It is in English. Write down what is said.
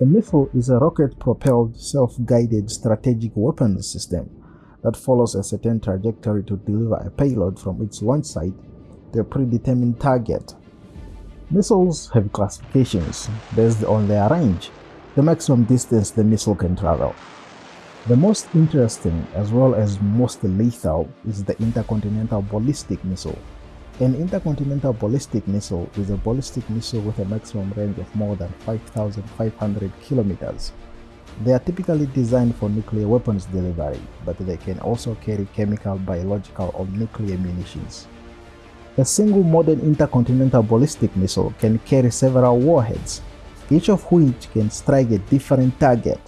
A missile is a rocket-propelled, self-guided strategic weapons system that follows a certain trajectory to deliver a payload from its launch site to a predetermined target. Missiles have classifications based on their range, the maximum distance the missile can travel. The most interesting as well as most lethal is the intercontinental ballistic missile. An intercontinental ballistic missile is a ballistic missile with a maximum range of more than 5,500 kilometers. They are typically designed for nuclear weapons delivery, but they can also carry chemical, biological, or nuclear munitions. A single modern intercontinental ballistic missile can carry several warheads, each of which can strike a different target